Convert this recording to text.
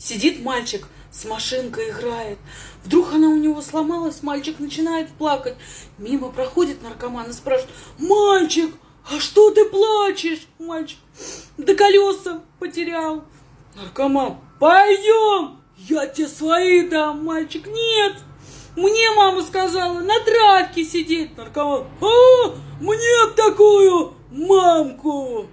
Сидит мальчик, с машинкой играет. Вдруг она у него сломалась, мальчик начинает плакать. Мимо проходит наркоман и спрашивает, мальчик, а что ты плачешь? Мальчик, да колеса потерял. Наркоман, пойдем, я тебе свои дам. Мальчик, нет, мне мама сказала на травке сидеть. Наркоман, а, мне такую мамку.